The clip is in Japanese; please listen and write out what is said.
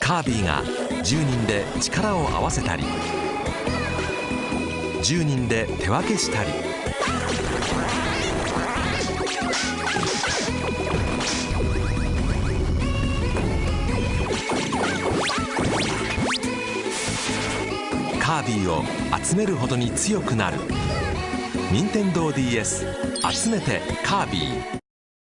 カービィが10人で力を合わせたり10人で手分けしたり。カービィを集めるほどに強くなる。任天堂 d s 集めてカービィ。